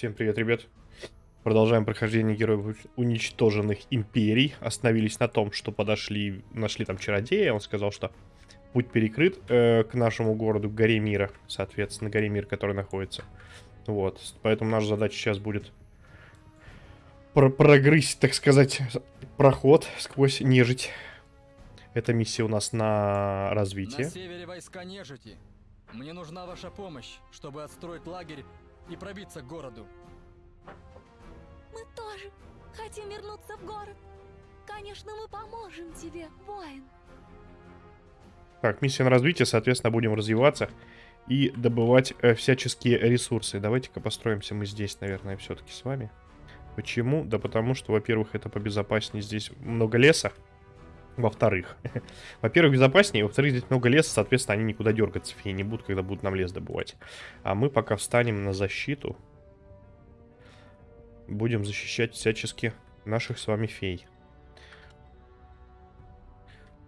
Всем привет, ребят. Продолжаем прохождение героев уничтоженных империй. Остановились на том, что подошли, нашли там чародея. Он сказал, что путь перекрыт э, к нашему городу, горе мира. Соответственно, горе мира, который находится. Вот. Поэтому наша задача сейчас будет про прогрызть, так сказать, проход сквозь нежить. Эта миссия у нас на развитие. На севере войска нежити. Мне нужна ваша помощь, чтобы отстроить лагерь и пробиться к городу. Мы тоже хотим вернуться в город. Конечно, мы поможем тебе, воин. Так, миссия на развитие, соответственно, будем развиваться и добывать э, всяческие ресурсы. Давайте-ка построимся мы здесь, наверное, все-таки с вами. Почему? Да потому что, во-первых, это побезопаснее. Здесь много леса. Во-вторых, во-первых, безопаснее, во-вторых, здесь много леса, соответственно, они никуда дергаться феи не будут, когда будут нам лес добывать. А мы пока встанем на защиту, будем защищать всячески наших с вами фей.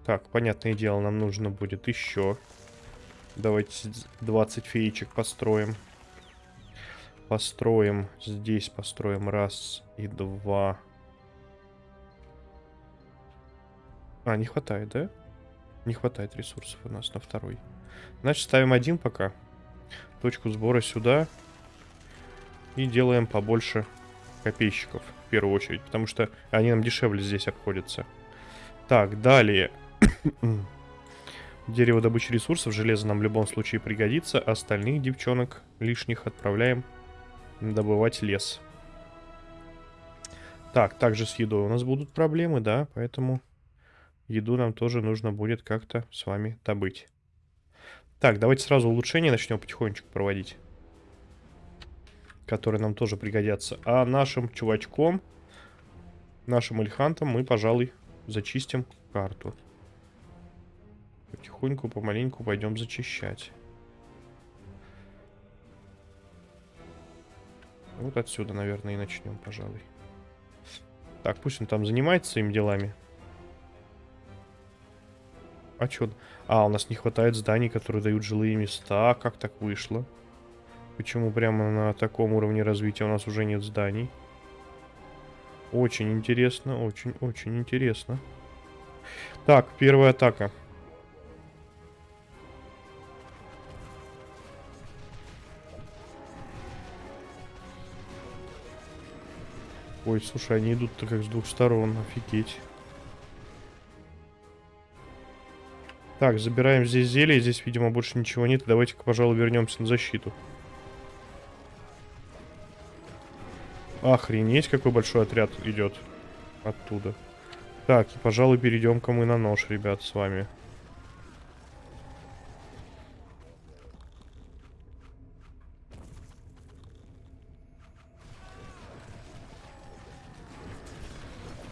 Так, понятное дело, нам нужно будет еще. Давайте 20 феечек построим. Построим здесь, построим раз и два. А, не хватает, да? Не хватает ресурсов у нас на второй. Значит, ставим один пока. Точку сбора сюда. И делаем побольше копейщиков, в первую очередь. Потому что они нам дешевле здесь обходятся. Так, далее. Дерево добычи ресурсов, железо нам в любом случае пригодится. Остальных девчонок лишних отправляем добывать лес. Так, также с едой у нас будут проблемы, да, поэтому еду нам тоже нужно будет как-то с вами добыть. Так, давайте сразу улучшения начнем потихонечку проводить. Которые нам тоже пригодятся. А нашим чувачком, нашим эльхантом мы, пожалуй, зачистим карту. Потихоньку, помаленьку пойдем зачищать. Вот отсюда, наверное, и начнем, пожалуй. Так, пусть он там занимается своими делами. А что? А, у нас не хватает зданий, которые дают жилые места. Как так вышло? Почему прямо на таком уровне развития у нас уже нет зданий? Очень интересно, очень-очень интересно. Так, первая атака. Ой, слушай, они идут-то как с двух сторон, офигеть. Так, забираем здесь зелье, здесь, видимо, больше ничего нет. Давайте-ка, пожалуй, вернемся на защиту. Охренеть, какой большой отряд идет оттуда. Так, и, пожалуй, перейдем-ка мы на нож, ребят, с вами.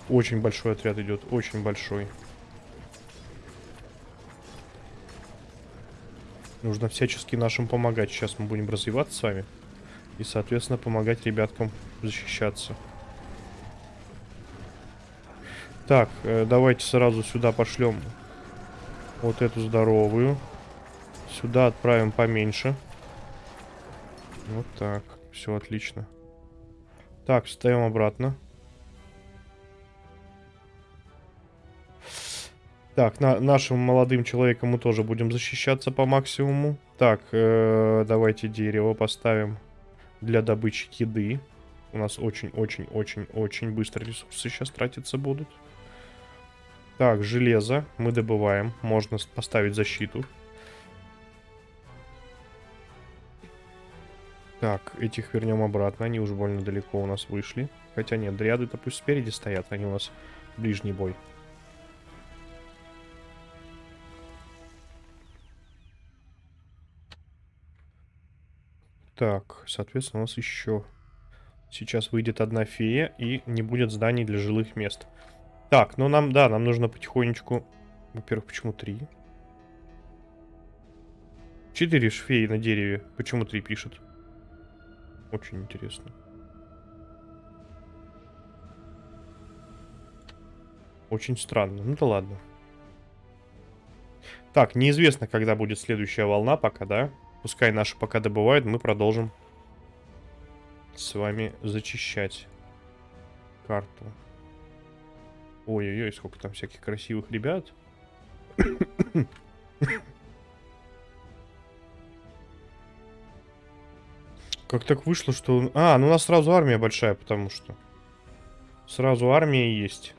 Очень большой отряд идет, очень большой. Нужно всячески нашим помогать. Сейчас мы будем развиваться с вами. И, соответственно, помогать ребяткам защищаться. Так, э, давайте сразу сюда пошлем вот эту здоровую. Сюда отправим поменьше. Вот так. Все отлично. Так, ставим обратно. Так, на, нашим молодым человеком мы тоже будем защищаться по максимуму. Так, э, давайте дерево поставим для добычи еды. У нас очень-очень-очень-очень быстро ресурсы сейчас тратиться будут. Так, железо мы добываем. Можно поставить защиту. Так, этих вернем обратно. Они уж больно далеко у нас вышли. Хотя нет, дриады-то пусть спереди стоят. Они у нас ближний бой. Так, соответственно, у нас еще сейчас выйдет одна фея и не будет зданий для жилых мест. Так, ну нам, да, нам нужно потихонечку... Во-первых, почему три? Четыре феи на дереве. Почему три пишет? Очень интересно. Очень странно. Ну да ладно. Так, неизвестно, когда будет следующая волна пока, да? Пускай наши пока добывают, мы продолжим с вами зачищать карту. Ой-ой-ой, сколько там всяких красивых ребят. Как так вышло, что... А, ну у нас сразу армия большая, потому что... Сразу армия есть.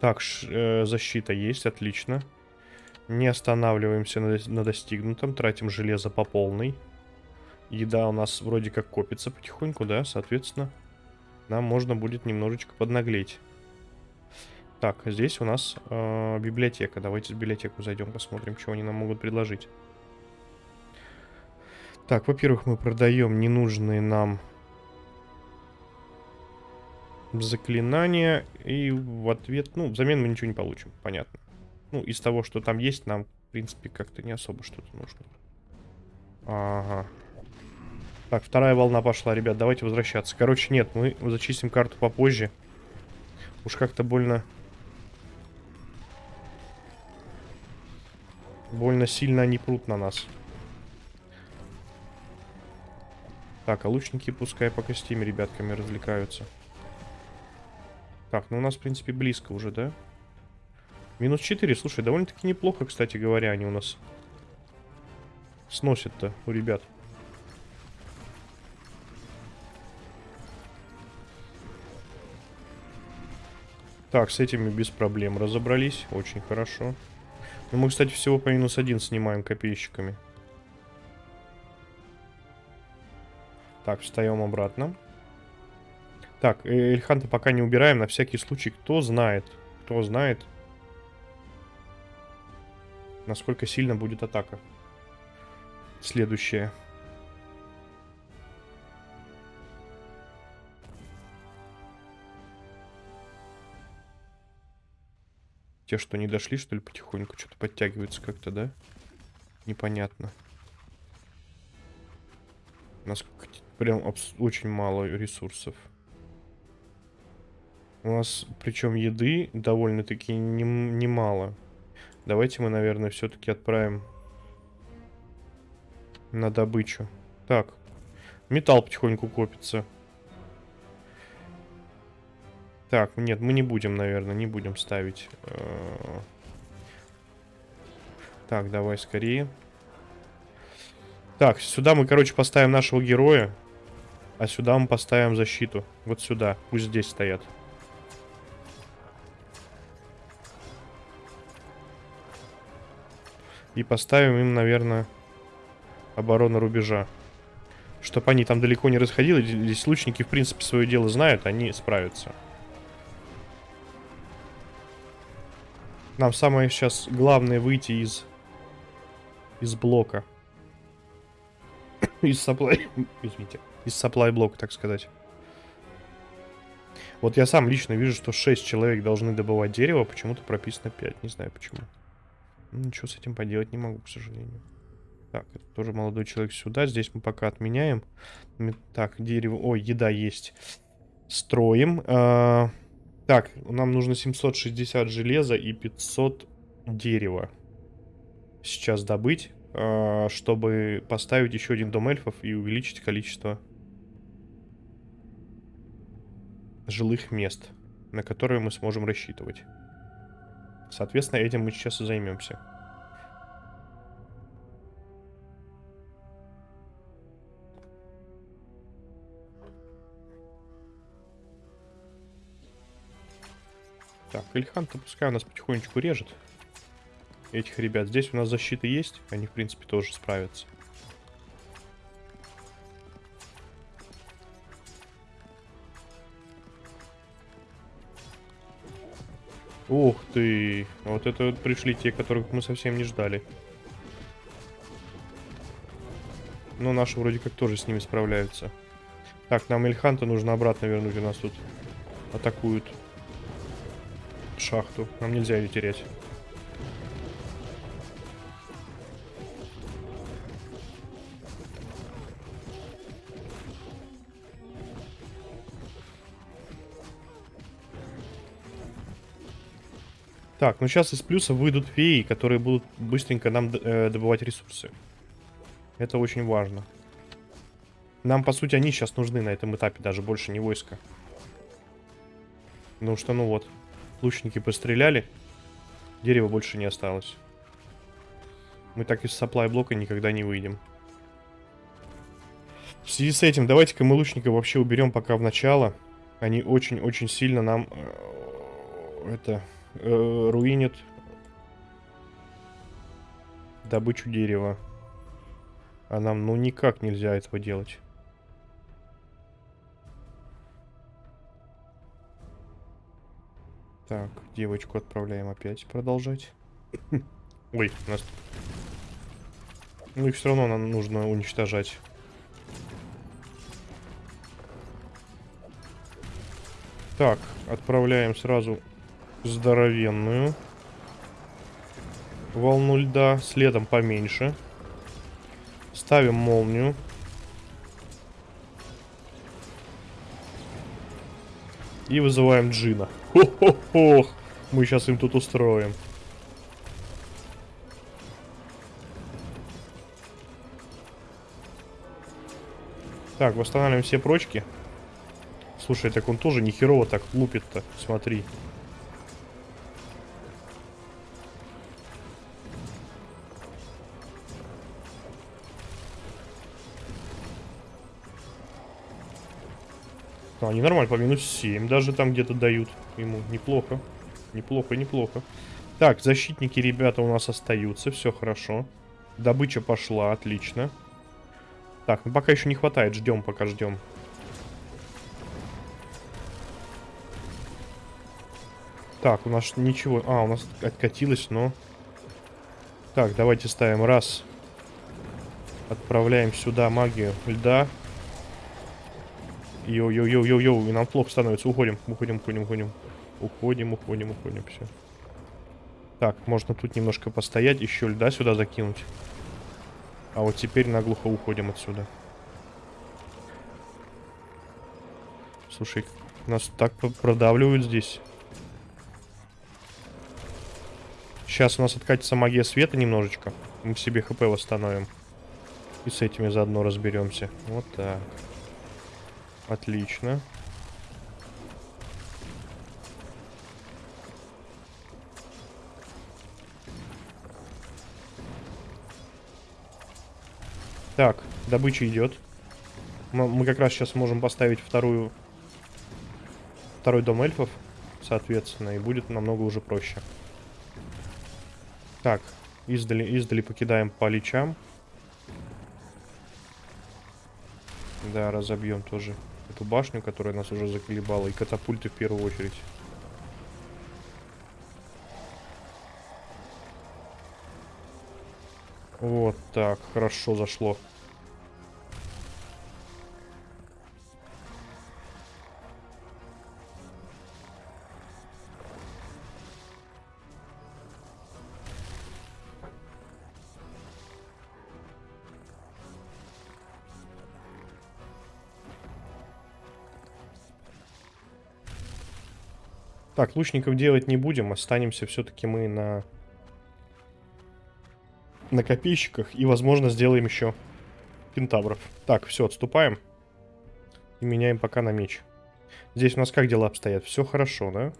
Так, э, защита есть, отлично. Не останавливаемся на, достигнутом, тратим железо по полной. Еда у нас вроде как копится потихоньку, да, соответственно, нам можно будет немножечко поднаглеть. Так, здесь у нас э, библиотека. Давайте в библиотеку зайдем, посмотрим, что они нам могут предложить. Так, во-первых, мы продаем ненужные нам заклинания. И в ответ, ну, взамен мы ничего не получим, понятно. Ну, из того, что там есть, нам, в принципе, как-то не особо что-то нужно. Ага. Так, вторая волна пошла, ребят, давайте возвращаться. Короче, нет, мы зачистим карту попозже. Уж как-то больно... Больно сильно они прут на нас. Так, а лучники пускай пока с теми ребятками развлекаются. Так, ну у нас, в принципе, близко уже, да? Минус 4, слушай, довольно-таки неплохо, кстати говоря, они у нас сносят-то у ребят. Так, с этими без проблем разобрались. Очень хорошо. Ну, мы, кстати, всего по минус один снимаем копейщиками. Так, встаем обратно. Так, э, Эльханта пока не убираем, на всякий случай. Кто знает, кто знает, насколько сильно будет атака. Следующая. Те, что не дошли, что ли, потихоньку что-то подтягиваются как-то, да? Непонятно. Насколько прям очень мало ресурсов. У нас, причем еды довольно-таки немало. Не Давайте мы, наверное, все-таки отправим на добычу. Так, металл потихоньку копится. Так, нет, мы не будем, наверное, не будем ставить. Э, так, давай скорее. Так, сюда мы, короче, поставим нашего героя. А сюда мы поставим защиту. Вот сюда. Пусть здесь стоят. И поставим им, наверное, оборону рубежа. Чтобы они там далеко не расходились. Здесь лучники, в принципе, свое дело знают. Они справятся. Нам самое сейчас главное выйти из... Из блока. из supply... Извините. Из supply блока, так сказать. Вот я сам лично вижу, что 6 человек должны добывать дерево. Почему-то прописано 5. Не знаю почему. Ничего с этим поделать не могу, к сожалению. Так, это тоже молодой человек сюда. Здесь мы пока отменяем. Так, дерево... Ой, еда есть. Строим. А... Так, нам нужно 760 железа и 500 дерева. Сейчас добыть, а, чтобы поставить еще один дом эльфов и увеличить количество жилых мест, на которые мы сможем рассчитывать. Соответственно, этим мы сейчас и займемся. Так, Ильхан-то пускай у нас потихонечку режет этих ребят. Здесь у нас защита есть, они, в принципе, тоже справятся. Ух ты! Вот это вот пришли те, которых мы совсем не ждали. Но наши вроде как тоже с ними справляются. Так, нам Ильханта нужно обратно вернуть. У нас тут атакуют шахту. Нам нельзя ее терять. Так, ну сейчас из плюса выйдут феи, которые будут быстренько нам э, добывать ресурсы. Это очень важно. Нам, по сути, они сейчас нужны на этом этапе, даже больше не войска. Потому что, ну вот, лучники постреляли, дерева больше не осталось. Мы так из саплай блока никогда не выйдем. В связи с этим, давайте-ка мы лучника вообще уберем пока в начало. Они очень-очень сильно нам э, это э, руинят добычу дерева. А нам ну никак нельзя этого делать. Так, девочку отправляем опять продолжать. Ой, нас... Ну их все равно нам нужно уничтожать. Так, отправляем сразу здоровенную волну льда, следом поменьше. Ставим молнию. И вызываем Джина. Хо-хо-хо! Мы сейчас им тут устроим. Так, восстанавливаем все прочки. Слушай, так он тоже нехерово так лупит-то. Смотри. А, они нормально, по минус 7 даже там где-то дают ему. Неплохо. Неплохо, неплохо. Так, защитники, ребята, у нас остаются. Все хорошо. Добыча пошла, отлично. Так, ну пока еще не хватает. Ждем, пока ждем. Так, у нас ничего... А, у нас откатилось, но... Так, давайте ставим раз. Отправляем сюда магию льда. Йоу-йоу-йоу-йоу-йоу, и нам плохо становится. Уходим, уходим, уходим, уходим. Уходим, уходим, уходим, все. Так, можно тут немножко постоять, еще льда сюда закинуть. А вот теперь наглухо уходим отсюда. Слушай, нас так продавливают здесь. Сейчас у нас откатится магия света немножечко. Мы себе хп восстановим. И с этими заодно разберемся. Вот так. Отлично. Так, добыча идет. Мы, как раз сейчас можем поставить вторую... Второй дом эльфов, соответственно, и будет намного уже проще. Так, издали, издали покидаем по личам. Да, разобьем тоже эту башню, которая нас уже заколебала, и катапульты в первую очередь. Вот так, хорошо зашло. Так, лучников делать не будем, останемся все-таки мы на на копейщиках и, возможно, сделаем еще кентавров. Так, все, отступаем и меняем пока на меч. Здесь у нас как дела обстоят? Все хорошо, да?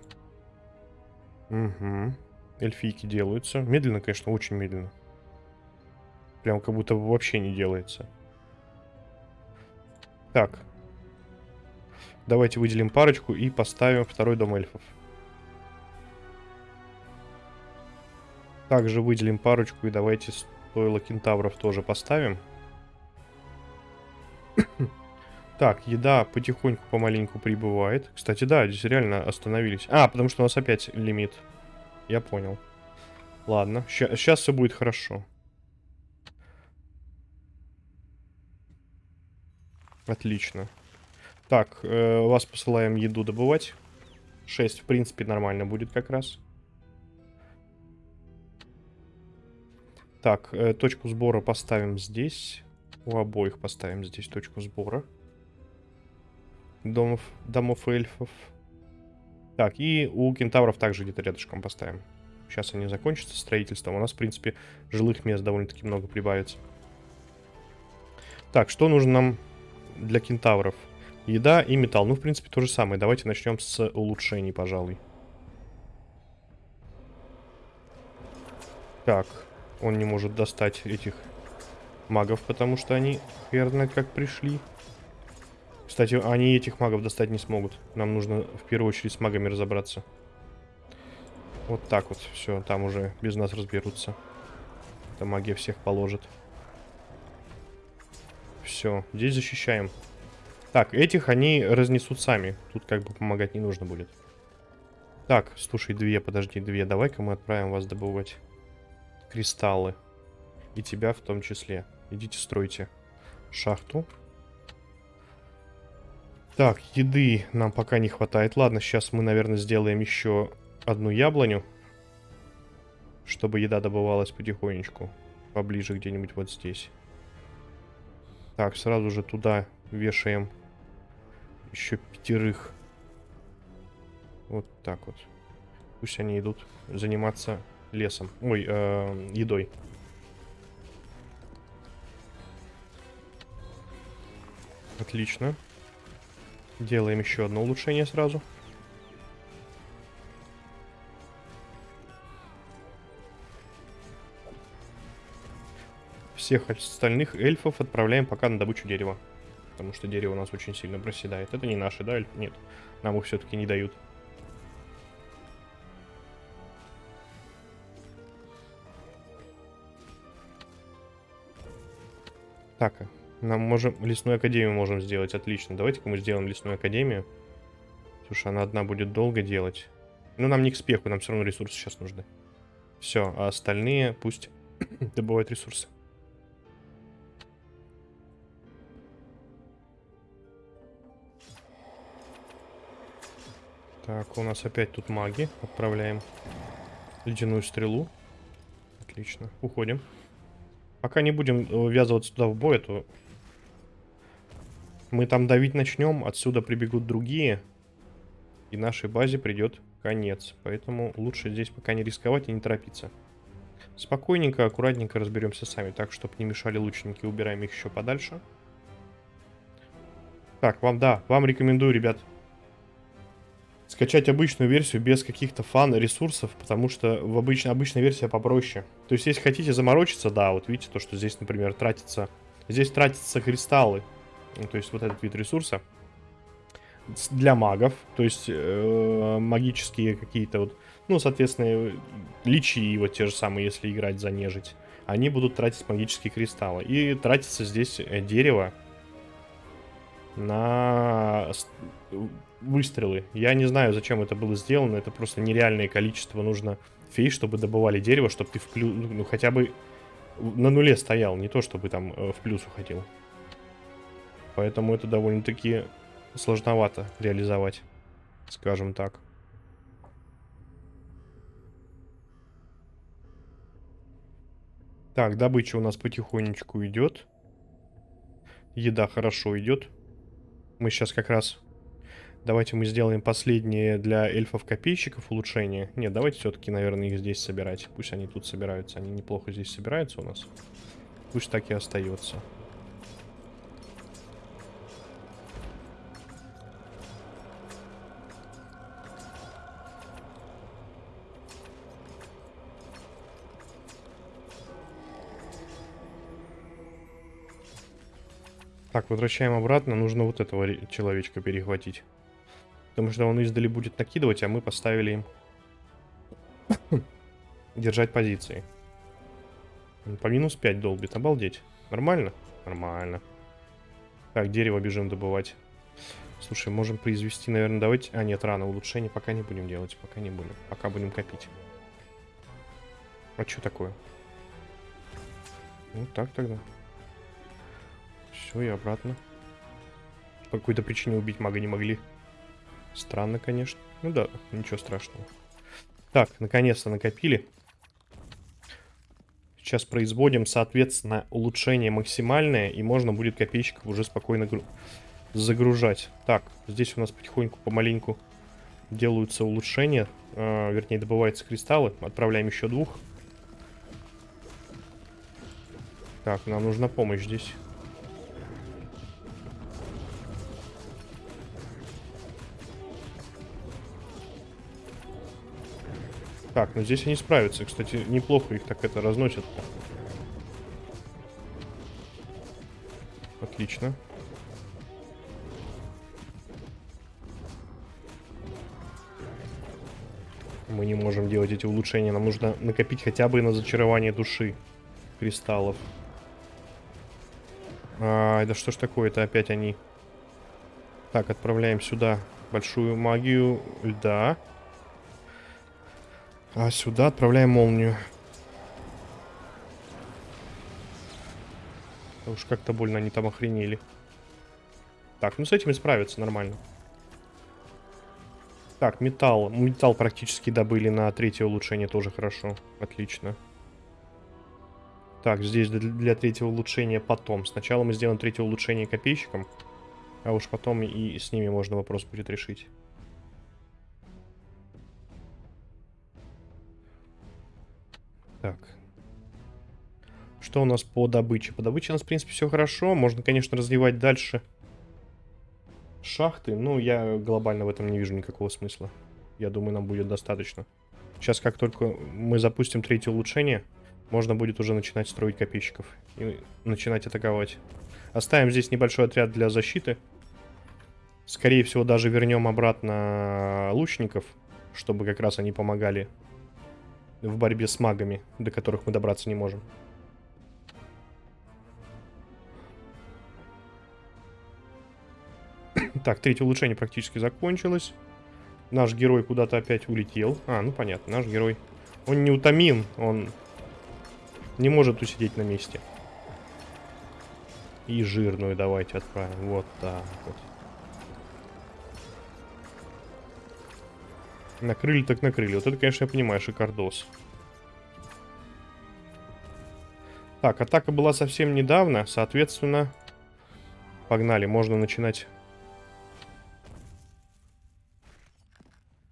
Угу. Эльфийки делаются. Медленно, конечно, очень медленно. Прям как будто вообще не делается. Так. Давайте выделим парочку и поставим второй дом эльфов. Также выделим парочку и давайте стоило кентавров тоже поставим. так, еда потихоньку, помаленьку прибывает. Кстати, да, здесь реально остановились. А, потому что у нас опять лимит. Я понял. Ладно, сейчас все будет хорошо. Отлично. Так, э, вас посылаем еду добывать. 6, в принципе, нормально будет как раз. Так, э, точку сбора поставим здесь. У обоих поставим здесь точку сбора. Домов, домов эльфов. Так, и у кентавров также где-то рядышком поставим. Сейчас они закончатся строительством. У нас, в принципе, жилых мест довольно-таки много прибавится. Так, что нужно нам для кентавров. Еда и металл. Ну, в принципе, то же самое. Давайте начнем с улучшений, пожалуй. Так, он не может достать этих магов, потому что они хер знает как пришли. Кстати, они этих магов достать не смогут. Нам нужно в первую очередь с магами разобраться. Вот так вот. Все, там уже без нас разберутся. Эта магия всех положит. Все, здесь защищаем. Так, этих они разнесут сами. Тут как бы помогать не нужно будет. Так, слушай, две, подожди, две. Давай-ка мы отправим вас добывать кристаллы. И тебя в том числе. Идите стройте шахту. Так, еды нам пока не хватает. Ладно, сейчас мы, наверное, сделаем еще одну яблоню. Чтобы еда добывалась потихонечку. Поближе где-нибудь вот здесь. Так, сразу же туда вешаем еще пятерых. Вот так вот. Пусть они идут заниматься лесом. Ой, э, едой. Отлично. Делаем еще одно улучшение сразу. Всех остальных эльфов отправляем пока на добычу дерева. Потому что дерево у нас очень сильно проседает. Это не наши, да? Нет. Нам их все-таки не дают. Так, нам можем... Лесную академию можем сделать, отлично. Давайте-ка мы сделаем лесную академию. Слушай, она одна будет долго делать. Ну, нам не к спеху, нам все равно ресурсы сейчас нужны. Все, а остальные пусть добывают ресурсы. Так, у нас опять тут маги. Отправляем ледяную стрелу. Отлично. Уходим. Пока не будем ввязываться туда в бой, а то мы там давить начнем, отсюда прибегут другие, и нашей базе придет конец. Поэтому лучше здесь пока не рисковать и не торопиться. Спокойненько, аккуратненько разберемся сами, так, чтобы не мешали лучники. Убираем их еще подальше. Так, вам, да, вам рекомендую, ребят, скачать обычную версию без каких-то фан-ресурсов, потому что в обычной, обычная версия попроще. То есть, если хотите заморочиться, да, вот видите, то, что здесь, например, тратится... Здесь тратятся кристаллы, ну, то есть вот этот вид ресурса для магов, то есть э, магические какие-то вот, ну, соответственно, личи вот те же самые, если играть за нежить, они будут тратить магические кристаллы. И тратится здесь э, дерево на выстрелы. Я не знаю, зачем это было сделано, это просто нереальное количество нужно фей, чтобы добывали дерево, чтобы ты в плюс, ну, хотя бы на нуле стоял, не то чтобы там э, в плюс уходил. Поэтому это довольно-таки сложновато реализовать, скажем так. Так, добыча у нас потихонечку идет. Еда хорошо идет. Мы сейчас как раз... Давайте мы сделаем последние для эльфов-копейщиков улучшения. Нет, давайте все-таки, наверное, их здесь собирать. Пусть они тут собираются. Они неплохо здесь собираются у нас. Пусть так и остается. Так, возвращаем обратно. Нужно вот этого человечка перехватить. Потому что он издали будет накидывать, а мы поставили им держать позиции. по минус 5 долбит. Обалдеть. Нормально? Нормально. Так, дерево бежим добывать. Слушай, можем произвести, наверное, давайте... А, нет, рано. Улучшение пока не будем делать. Пока не будем. Пока будем копить. А что такое? Ну, так тогда. Все, и обратно. По какой-то причине убить мага не могли. Странно, конечно. Ну да, ничего страшного. Так, наконец-то накопили. Сейчас производим, соответственно, улучшение максимальное, и можно будет копейщиков уже спокойно загружать. Так, здесь у нас потихоньку, помаленьку делаются улучшения, э, вернее, добываются кристаллы. Отправляем еще двух. Так, нам нужна помощь здесь. Так, ну здесь они справятся. Кстати, неплохо их так это разносят. Отлично. Мы не можем делать эти улучшения. Нам нужно накопить хотя бы на зачарование души кристаллов. А, да что ж такое это опять они? Так, отправляем сюда большую магию льда. А сюда отправляем молнию. Да уж как-то больно они там охренели. Так, ну с этим и справиться нормально. Так, металл. Металл практически добыли на третье улучшение, тоже хорошо. Отлично. Так, здесь для, третьего улучшения потом. Сначала мы сделаем третье улучшение копейщикам, а уж потом и с ними можно вопрос будет решить. Так. Что у нас по добыче? По добыче у нас, в принципе, все хорошо. Можно, конечно, развивать дальше шахты. Но я глобально в этом не вижу никакого смысла. Я думаю, нам будет достаточно. Сейчас, как только мы запустим третье улучшение, можно будет уже начинать строить копейщиков. И начинать атаковать. Оставим здесь небольшой отряд для защиты. Скорее всего, даже вернем обратно лучников, чтобы как раз они помогали в борьбе с магами, до которых мы добраться не можем. Так, третье улучшение практически закончилось. Наш герой куда-то опять улетел. А, ну понятно, наш герой. Он не утомим, он не может усидеть на месте. И жирную давайте отправим. Вот так вот. Накрыли так накрыли. Вот это, конечно, я понимаю, шикардос. Так, атака была совсем недавно, соответственно... Погнали, можно начинать...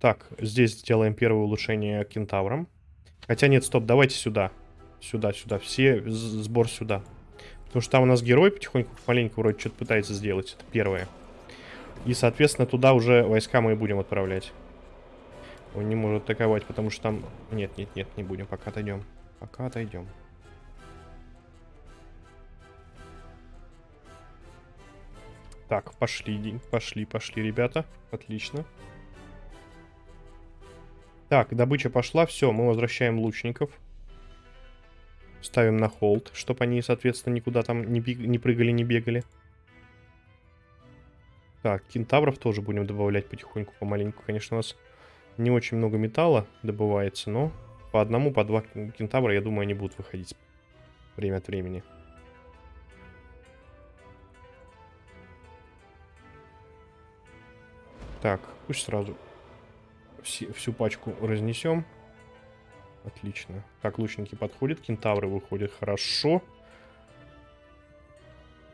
Так, здесь сделаем первое улучшение кентаврам. Хотя нет, стоп, давайте сюда. Сюда, сюда. Все, сбор сюда. Потому что там у нас герой потихоньку, маленько вроде что-то пытается сделать. Это первое. И, соответственно, туда уже войска мы и будем отправлять. Он не может атаковать, потому что там... Нет, нет, нет, не будем. Пока отойдем. Пока отойдем. Так, пошли, пошли, пошли, ребята. Отлично. Так, добыча пошла. Все, мы возвращаем лучников. Ставим на холд, чтобы они, соответственно, никуда там не, не прыгали, не бегали. Так, кентавров тоже будем добавлять потихоньку, помаленьку. Конечно, у нас не очень много металла добывается, но по одному, по два кентавра, я думаю, они будут выходить время от времени. Так, пусть сразу всю пачку разнесем. Отлично. Так, лучники подходят, кентавры выходят хорошо.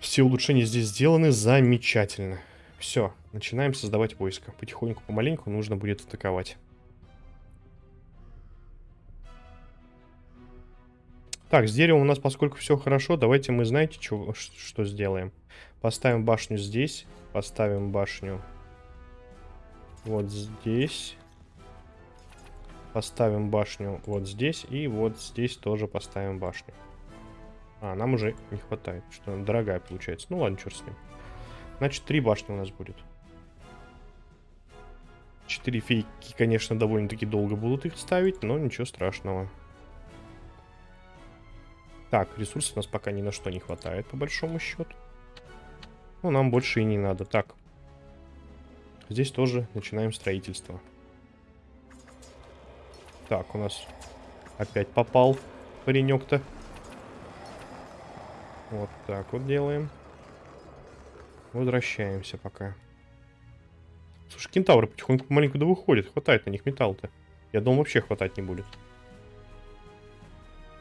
Все улучшения здесь сделаны замечательно. Все, начинаем создавать войско. Потихоньку, помаленьку нужно будет атаковать. Так, с деревом у нас, поскольку все хорошо, давайте мы, знаете, что, что сделаем? Поставим башню здесь, поставим башню вот здесь. Поставим башню вот здесь. И вот здесь тоже поставим башню. А, нам уже не хватает. Что дорогая получается. Ну ладно, черт с ним. Значит, три башни у нас будет. Четыре фейки, конечно, довольно-таки долго будут их ставить, но ничего страшного. Так, ресурсов у нас пока ни на что не хватает, по большому счету. Ну, нам больше и не надо. Так, Здесь тоже начинаем строительство. Так, у нас опять попал паренек-то. Вот так вот делаем. Возвращаемся пока. Слушай, кентавры потихоньку маленько да выходят. Хватает на них металл-то. Я думал, вообще хватать не будет.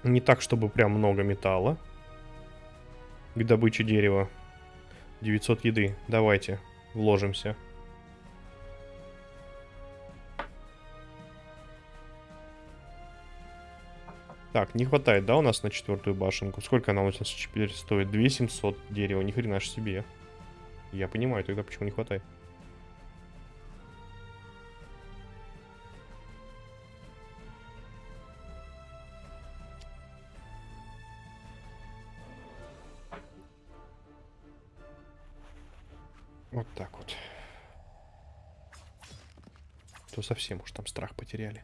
Не так, чтобы прям много металла. К добыче дерева. 900 еды. Давайте, вложимся. Так, не хватает, да, у нас на четвертую башенку? Сколько она у нас теперь стоит? 2700 дерева, ни хрена себе. Я понимаю тогда, почему не хватает. Вот так вот. То совсем уж там страх потеряли.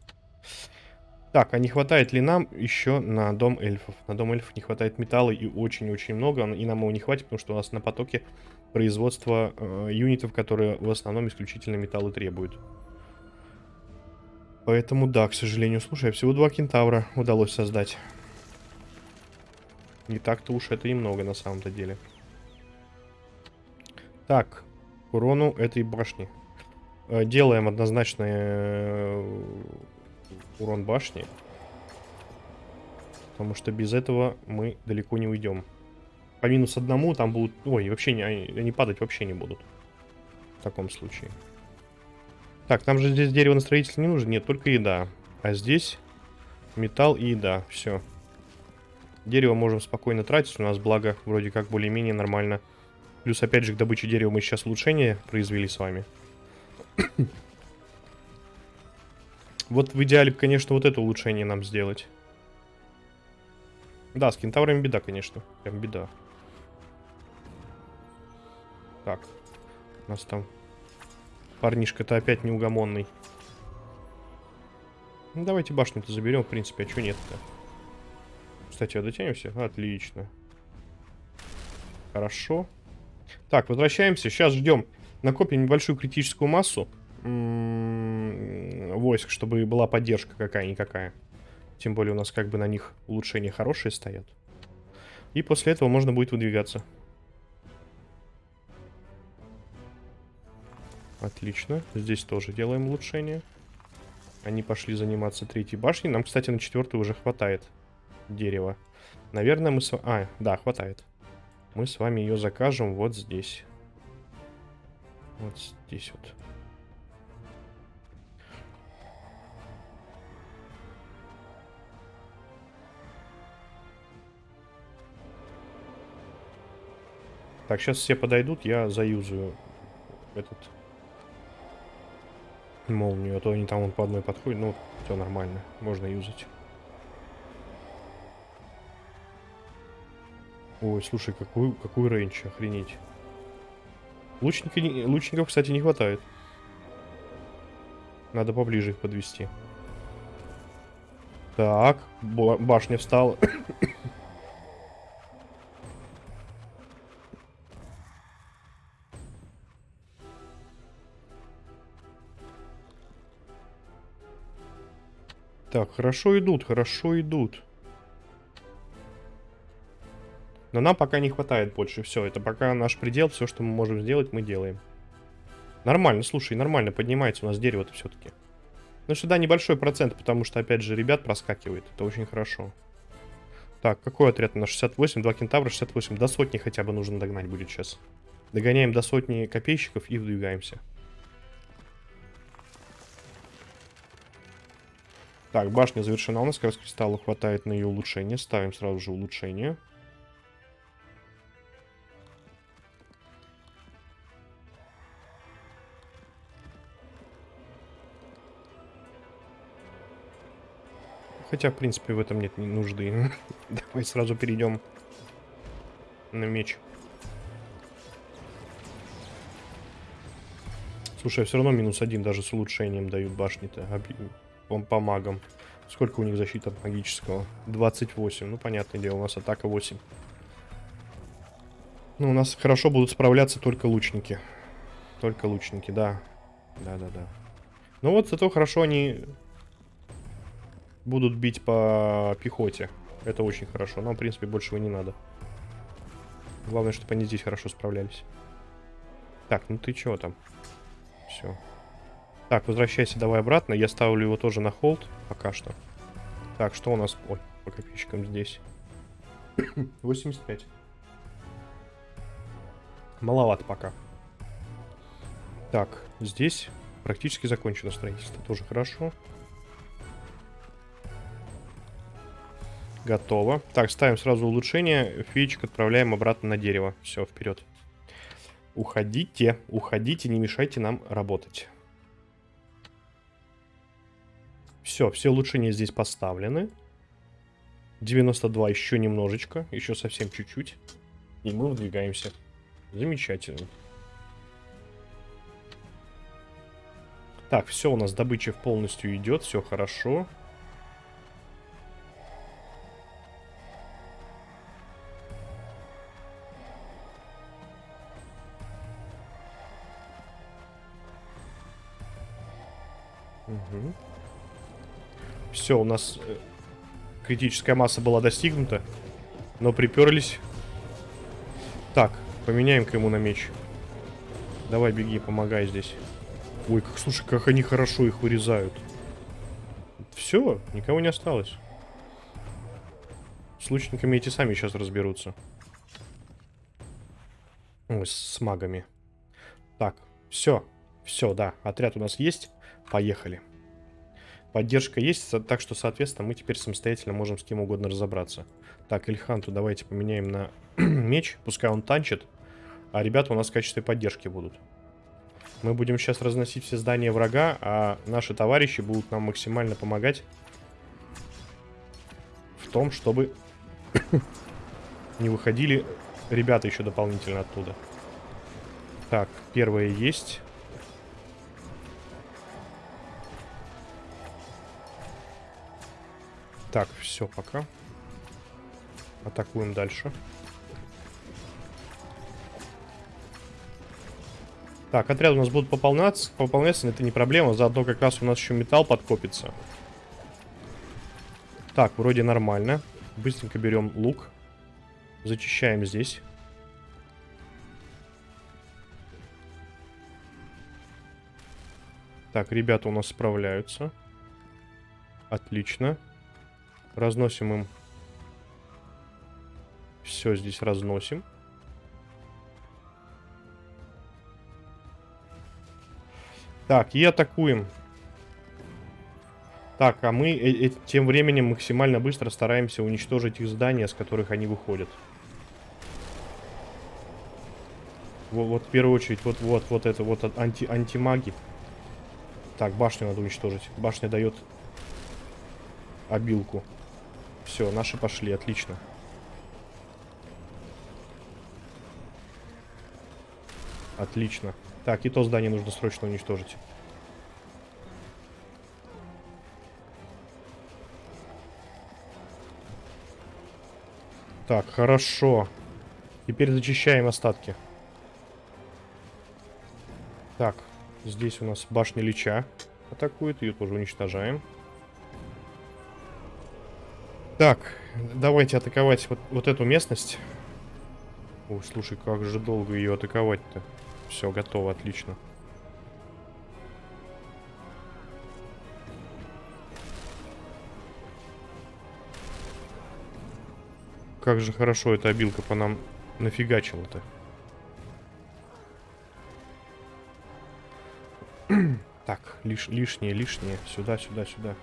Так, а не хватает ли нам еще на дом эльфов? На дом эльфов не хватает металла и очень-очень много, и нам его не хватит, потому что у нас на потоке производство э, юнитов, которые в основном исключительно металлы требуют. Поэтому да, к сожалению. Слушай, всего два кентавра удалось создать. Не так-то уж это и много на самом-то деле. Так, урону этой башни. Э, делаем однозначно э, урон башни. Потому что без этого мы далеко не уйдем. По минус одному там будут... Ой, вообще не, они, падать вообще не будут. В таком случае. Так, нам же здесь дерево на строительство не нужно. Нет, только еда. А здесь металл и еда. Все. Дерево можем спокойно тратить. У нас благо вроде как более-менее нормально. Плюс опять же к добыче дерева мы сейчас улучшение произвели с вами. Вот в идеале, конечно, вот это улучшение нам сделать. Да, с кентаврами беда, конечно. Прям беда. Так. У нас там парнишка-то опять неугомонный. Ну, давайте башню-то заберем, в принципе. А что нет-то? Кстати, а дотянемся? Отлично. Хорошо. Так, возвращаемся. Сейчас ждем. Накопим небольшую критическую массу войск, чтобы была поддержка какая-никакая. Тем более у нас как бы на них улучшения хорошие стоят. И после этого можно будет выдвигаться. Отлично. Здесь тоже делаем улучшение. Они пошли заниматься третьей башней. Нам, кстати, на четвертой уже хватает дерева. Наверное, мы с... А, да, хватает. Мы с вами ее закажем вот здесь. Вот здесь вот. Так, сейчас все подойдут, я заюзаю этот молнию, а то они там вон по одной подходят. Ну, все нормально, можно юзать. Ой, слушай, какой, какой рейндж, охренеть. Лучники, лучников, кстати, не хватает. Надо поближе их подвести. Так, башня встала. Так, хорошо идут, хорошо идут. Но нам пока не хватает больше. Все, это пока наш предел. Все, что мы можем сделать, мы делаем. Нормально, слушай, нормально поднимается у нас дерево-то все-таки. Ну что да, небольшой процент, потому что, опять же, ребят проскакивает. Это очень хорошо. Так, какой отряд у нас? 68, 2 кентавра, 68. До сотни хотя бы нужно догнать будет сейчас. Догоняем до сотни копейщиков и выдвигаемся. Так, башня завершена. У нас как раз кристалла хватает на ее улучшение. Ставим сразу же улучшение. Хотя, в принципе, в этом нет нужды. Давай сразу перейдем на меч. Слушай, все равно минус один даже с улучшением дают башни-то по, по магам. Сколько у них защита магического? 28. Ну, понятное дело, у нас атака 8. Ну, у нас хорошо будут справляться только лучники. Только лучники, да. Да-да-да. Ну вот, зато хорошо они будут бить по пехоте. Это очень хорошо. Нам, в принципе, большего не надо. Главное, чтобы они здесь хорошо справлялись. Так, ну ты чего там? Все. Так, возвращайся давай обратно. Я ставлю его тоже на холд пока что. Так, что у нас... Ой, по копейщикам здесь. 85. Маловато пока. Так, здесь практически закончено строительство. Тоже хорошо. Готово. Так, ставим сразу улучшение. Феечек отправляем обратно на дерево. Все, вперед. Уходите, уходите, не мешайте нам работать. Все, все улучшения здесь поставлены. 92 еще немножечко, еще совсем чуть-чуть. И мы выдвигаемся. Замечательно. Так, все у нас добыча полностью идет, все хорошо. Хорошо. Все, у нас э, критическая масса была достигнута, но приперлись. Так, поменяем-ка ему на меч. Давай, беги, помогай здесь. Ой, как, слушай, как они хорошо их вырезают. Все, никого не осталось. С лучниками эти сами сейчас разберутся. Ой, с магами. Так, все. Все, да, отряд у нас есть. Поехали. Поддержка есть, так что, соответственно, мы теперь самостоятельно можем с кем угодно разобраться. Так, Ильханту давайте поменяем на меч, пускай он танчит, а ребята у нас в качестве поддержки будут. Мы будем сейчас разносить все здания врага, а наши товарищи будут нам максимально помогать в том, чтобы не выходили ребята еще дополнительно оттуда. Так, первое есть. Так, все, пока. Атакуем дальше. Так, отряд у нас будут пополняться, пополняться, это не проблема. Заодно как раз у нас еще металл подкопится. Так, вроде нормально. Быстренько берем лук. Зачищаем здесь. Так, ребята у нас справляются. Отлично. Разносим им. Все здесь разносим. Так, и атакуем. Так, а мы э -э тем временем максимально быстро стараемся уничтожить их здания, с которых они выходят. Вот, вот в первую очередь, вот, вот, вот это вот анти, антимаги. Так, башню надо уничтожить. Башня дает обилку. Все, наши пошли, отлично. Отлично. Так, и то здание нужно срочно уничтожить. Так, хорошо. Теперь зачищаем остатки. Так, здесь у нас башня Лича атакует. Ее тоже уничтожаем. Так, давайте атаковать вот, вот эту местность. Ой, слушай, как же долго ее атаковать-то. Все, готово, отлично. Как же хорошо эта обилка по нам нафигачила-то. так, лиш, лишнее, лишнее. Сюда, сюда, сюда.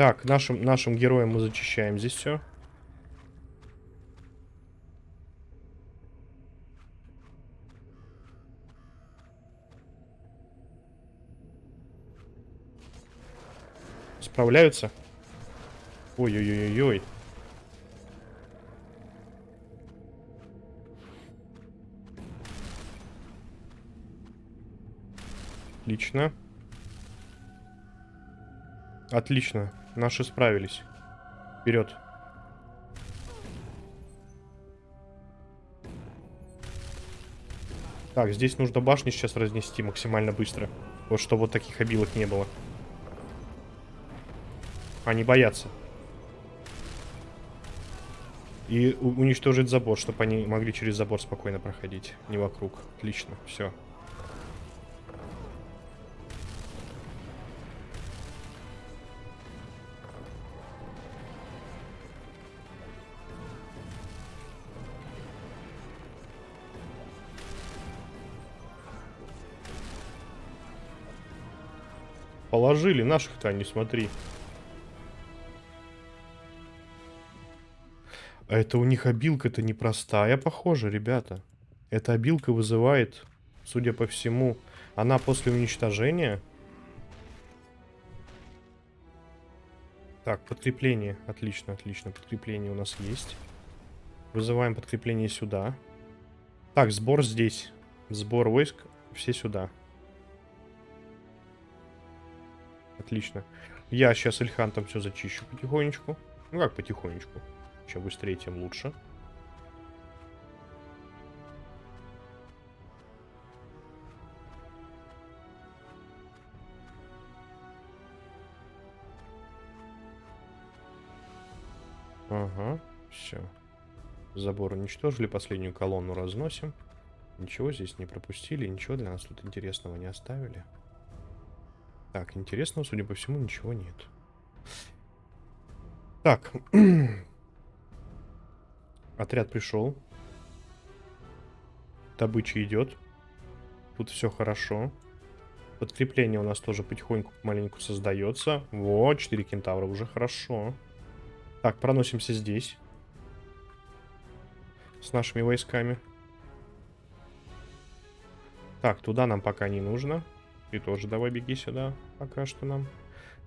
Так, нашим, нашим героям мы зачищаем здесь все. Справляются? Ой-ой-ой-ой. Отлично. Отлично. Наши справились. Вперед. Так, здесь нужно башни сейчас разнести максимально быстро. Вот чтобы вот таких обилок не было. Они боятся. И уничтожить забор, чтобы они могли через забор спокойно проходить. Не вокруг. Отлично, все. Положили наших-то, не смотри. А это у них обилка-то непростая, похоже, ребята. Эта обилка вызывает, судя по всему, она после уничтожения... Так, подкрепление. Отлично, отлично. Подкрепление у нас есть. Вызываем подкрепление сюда. Так, сбор здесь. Сбор войск. Все сюда. Отлично. Я сейчас Ильхантом все зачищу потихонечку. Ну как потихонечку. Чем быстрее, тем лучше. Ага, все. Забор уничтожили, последнюю колонну разносим. Ничего здесь не пропустили, ничего для нас тут интересного не оставили. Так, интересного, судя по всему, ничего нет. Так. Отряд пришел. Добыча идет. Тут все хорошо. Подкрепление у нас тоже потихоньку, маленьку создается. Вот, 4 кентавра уже хорошо. Так, проносимся здесь. С нашими войсками. Так, туда нам пока не нужно. Ты тоже давай беги сюда, пока что нам.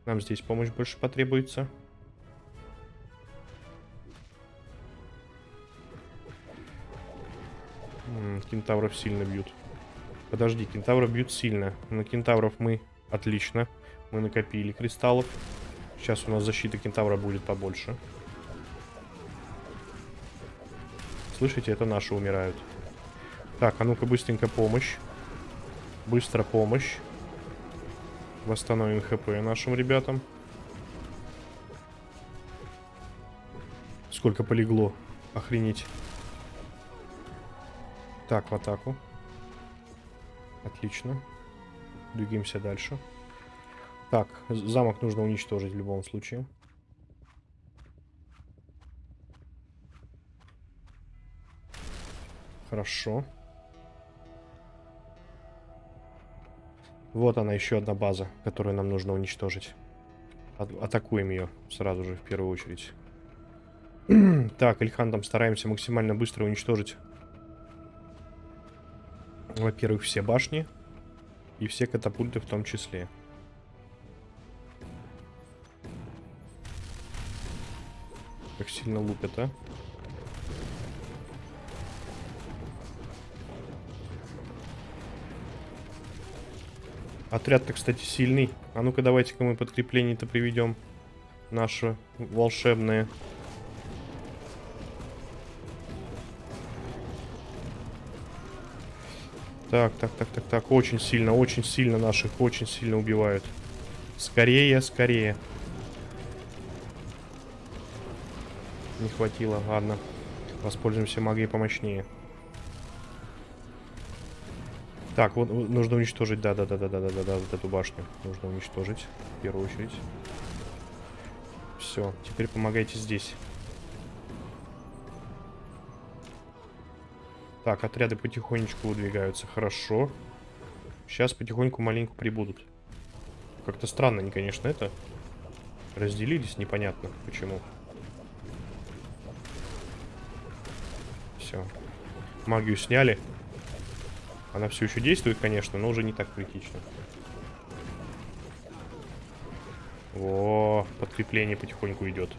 Нам здесь помощь больше потребуется. Кентавров сильно бьют. Подожди, кентавров бьют сильно. На кентавров мы... Отлично. Мы накопили кристаллов. Сейчас у нас защита кентавра будет побольше. Слышите, это наши умирают. Так, а ну-ка быстренько помощь. Быстро помощь. Восстановим хп нашим ребятам. Сколько полегло. Охренеть. Так, в атаку. Отлично. Двигаемся дальше. Так, замок нужно уничтожить в любом случае. Хорошо. Вот она, еще одна база, которую нам нужно уничтожить. А атакуем ее сразу же, в первую очередь. так, Ильхантом стараемся максимально быстро уничтожить. Во-первых, все башни. И все катапульты в том числе. Как сильно лупят, а? Отряд-то, кстати, сильный. А ну-ка, давайте-ка мы подкрепление-то приведем. Наши волшебные. Так, так, так, так, так. Очень сильно, очень сильно наших, очень сильно убивают. Скорее, скорее. Не хватило, ладно. Воспользуемся магией помощнее. Так, вот нужно уничтожить, да-да-да-да-да-да-да, вот эту башню нужно уничтожить в первую очередь. Все, теперь помогайте здесь. Так, отряды потихонечку выдвигаются, хорошо. Сейчас потихоньку маленько прибудут. Как-то странно они, конечно, это. Разделились, непонятно почему. Все. Магию сняли. Она все еще действует, конечно, но уже не так критично. О, подкрепление потихоньку идет.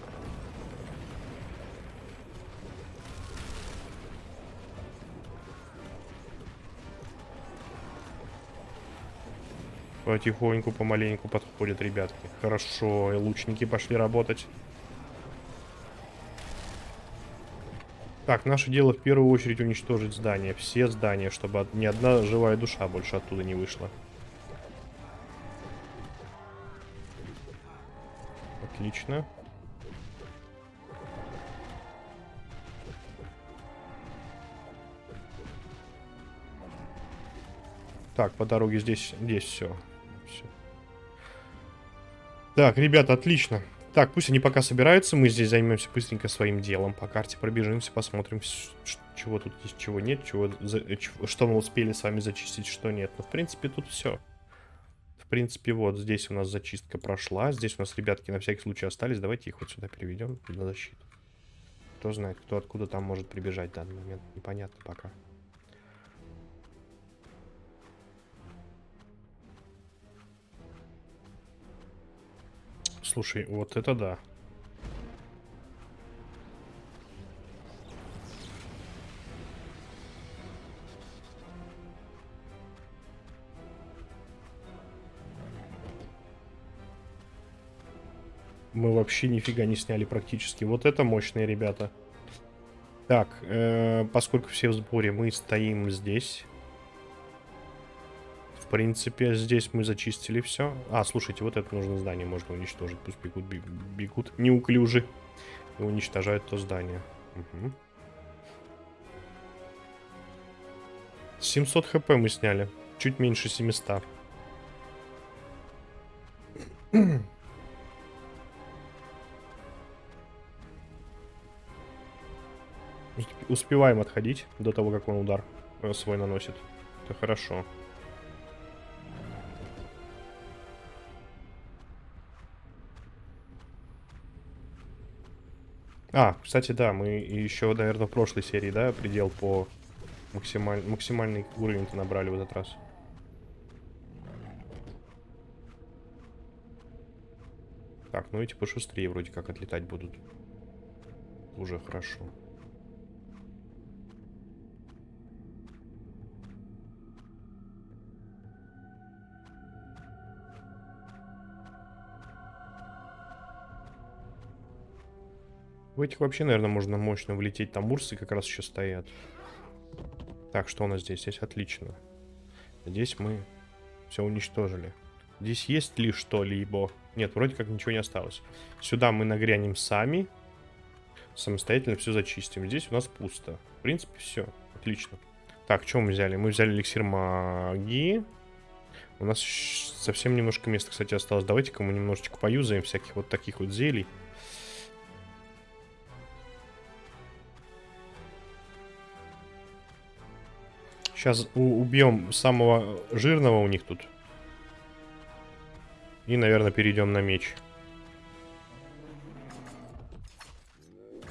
Потихоньку, помаленьку подходят ребятки. Хорошо, и лучники пошли работать. Так, наше дело в первую очередь уничтожить здания. Все здания, чтобы ни одна живая душа больше оттуда не вышла. Отлично. Так, по дороге здесь, здесь все. все. Так, ребята, отлично. Так, пусть они пока собираются, мы здесь займемся быстренько своим делом. По карте пробежимся, посмотрим, чего тут есть, чего нет, чего, э, что мы успели с вами зачистить, что нет. Но, в принципе, тут все. В принципе, вот здесь у нас зачистка прошла. Здесь у нас ребятки на всякий случай остались. Давайте их вот сюда переведем на защиту. Кто знает, кто откуда там может прибежать в данный момент. Непонятно пока. Слушай, вот это да. Мы вообще нифига не сняли практически. Вот это мощные ребята. Так, э, поскольку все в сборе, мы стоим здесь. Принципе, здесь мы зачистили все. А, слушайте, вот это нужно здание можно уничтожить. Пусть бегут, бегут неуклюжи и уничтожают то здание. Угу. 700 хп мы сняли. Чуть меньше 700. Успеваем отходить до того, как он удар э, свой наносит. Это хорошо. А, кстати, да, мы еще, наверное, в прошлой серии, да, предел по максималь... максимальный уровень-то набрали в этот раз. Так, ну эти пошустрее вроде как отлетать будут. Уже хорошо. В этих вообще, наверное, можно мощно влететь. Там урсы как раз еще стоят. Так, что у нас здесь? Здесь отлично. Здесь мы все уничтожили. Здесь есть ли что-либо? Нет, вроде как ничего не осталось. Сюда мы нагрянем сами. Самостоятельно все зачистим. Здесь у нас пусто. В принципе, все. Отлично. Так, что мы взяли? Мы взяли эликсир магии. У нас совсем немножко места, кстати, осталось. Давайте-ка мы немножечко поюзаем всяких вот таких вот зелий. Сейчас убьем самого жирного у них тут. И, наверное, перейдем на меч.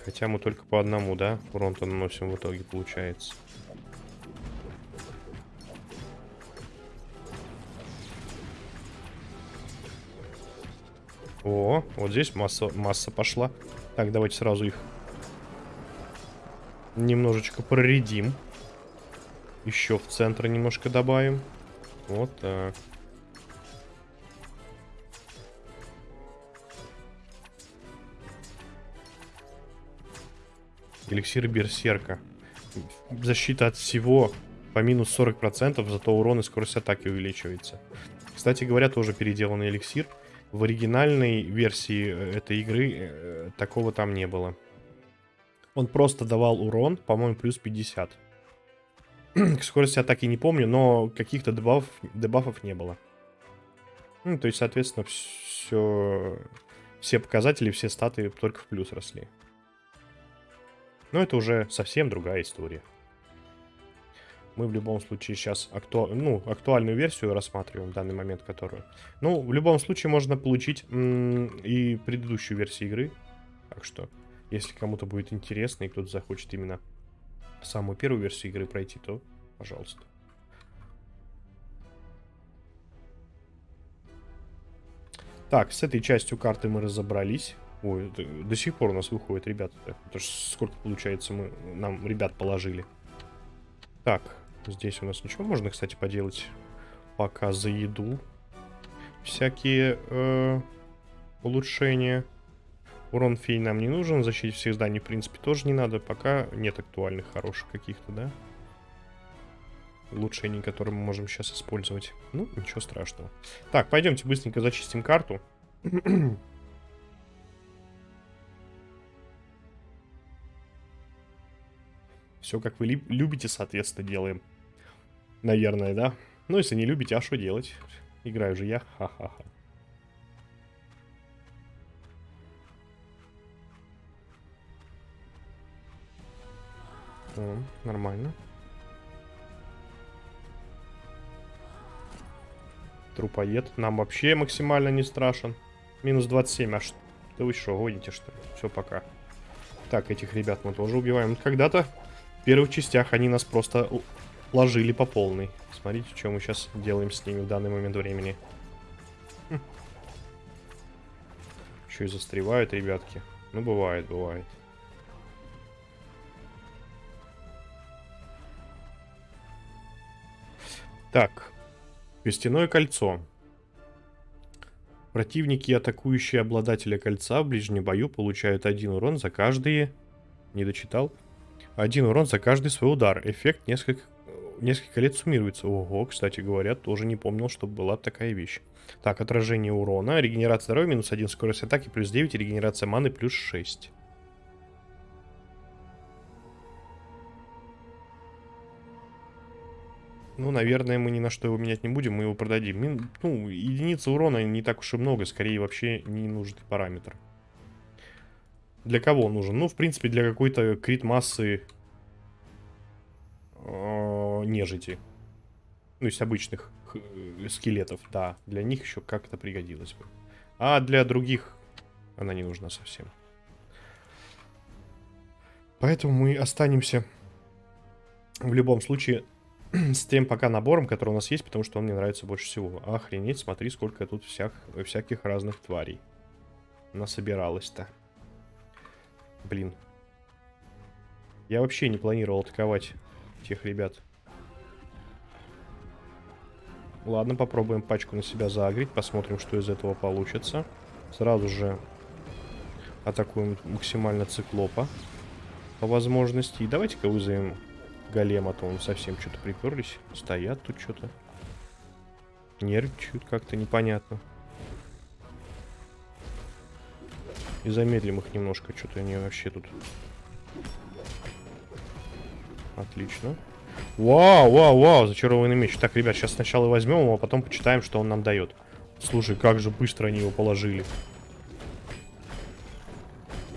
Хотя мы только по одному, да? Урон-то наносим в итоге, получается. О, вот здесь масса, масса пошла. Так, давайте сразу их немножечко проредим. Еще в центр немножко добавим. Вот так. Эликсир Берсерка. Защита от всего по минус 40%, зато урон и скорость атаки увеличивается. Кстати говоря, тоже переделанный эликсир. В оригинальной версии э, этой игры э, такого там не было. Он просто давал урон, по-моему, плюс 50. Скорости атаки не помню, но каких-то дебафов, дебафов не было. Ну, то есть, соответственно, все, все показатели, все статы только в плюс росли. Но это уже совсем другая история. Мы в любом случае сейчас акту... ну, актуальную версию рассматриваем в данный момент, которую. Ну, в любом случае можно получить и предыдущую версию игры. Так что, если кому-то будет интересно и кто-то захочет именно самую первую версию игры пройти, то пожалуйста. Так, с этой частью карты мы разобрались. Ой, до сих пор у нас выходит, ребята. Это ж сколько получается мы нам ребят положили. Так, здесь у нас ничего можно, кстати, поделать. Пока за еду. Всякие э, улучшения. Урон фей нам не нужен, защитить всех зданий, в принципе, тоже не надо. Пока нет актуальных, хороших каких-то, да? Улучшений, которые мы можем сейчас использовать. Ну, ничего страшного. Так, пойдемте быстренько зачистим карту. Все, как вы любите, соответственно, делаем. Наверное, да? Ну, если не любите, а что делать? Играю же я. Ха-ха-ха. О, нормально. Трупоед. Нам вообще максимально не страшен. Минус 27. А что? Да вы что, гоните что ли? Все, пока. Так, этих ребят мы тоже убиваем. Когда-то в первых частях они нас просто ложили по полной. Смотрите, что мы сейчас делаем с ними в данный момент времени. Хм. Еще и застревают, ребятки. Ну, бывает, бывает. Так. Костяное кольцо. Противники, атакующие обладателя кольца в ближнем бою, получают один урон за каждый... Не дочитал. Один урон за каждый свой удар. Эффект несколько, несколько лет суммируется. Ого, кстати говоря, тоже не помнил, чтобы была такая вещь. Так, отражение урона. Регенерация здоровья минус 1, скорость атаки плюс 9, регенерация маны плюс 6. Ну, наверное, мы ни на что его менять не будем, мы его продадим. Мин, ну, единица урона не так уж и много, скорее вообще не нужный параметр. Для кого он нужен? Ну, в принципе, для какой-то крит массы э, нежити. Ну, из обычных э, скелетов, да. Для них еще как-то пригодилось бы. А для других она не нужна совсем. Поэтому мы останемся в любом случае с тем пока набором, который у нас есть, потому что он мне нравится больше всего. Охренеть, смотри, сколько тут всяк, всяких разных тварей насобиралось-то. Блин. Я вообще не планировал атаковать тех ребят. Ладно, попробуем пачку на себя загреть, посмотрим, что из этого получится. Сразу же атакуем максимально циклопа по возможности. И давайте-ка вызовем голем, а то он совсем что-то приперлись. Стоят тут что-то. Нервничают как-то непонятно. И замедлим их немножко. Что-то они вообще тут... Отлично. Вау, вау, вау, зачарованный меч. Так, ребят, сейчас сначала возьмем его, а потом почитаем, что он нам дает. Слушай, как же быстро они его положили.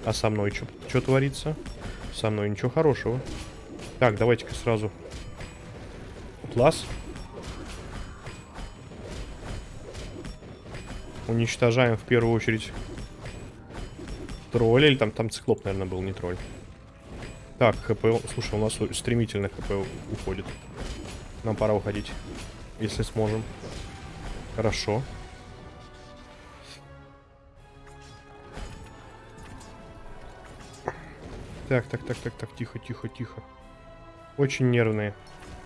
А со мной что творится? Со мной ничего хорошего. Так, давайте-ка сразу. Класс. Уничтожаем в первую очередь тролля. Или там, там циклоп, наверное, был, не тролль. Так, ХП... Слушай, у нас стремительно ХП уходит. Нам пора уходить. Если сможем. Хорошо. Так, так, так, так, так, тихо, тихо, тихо. Очень нервные.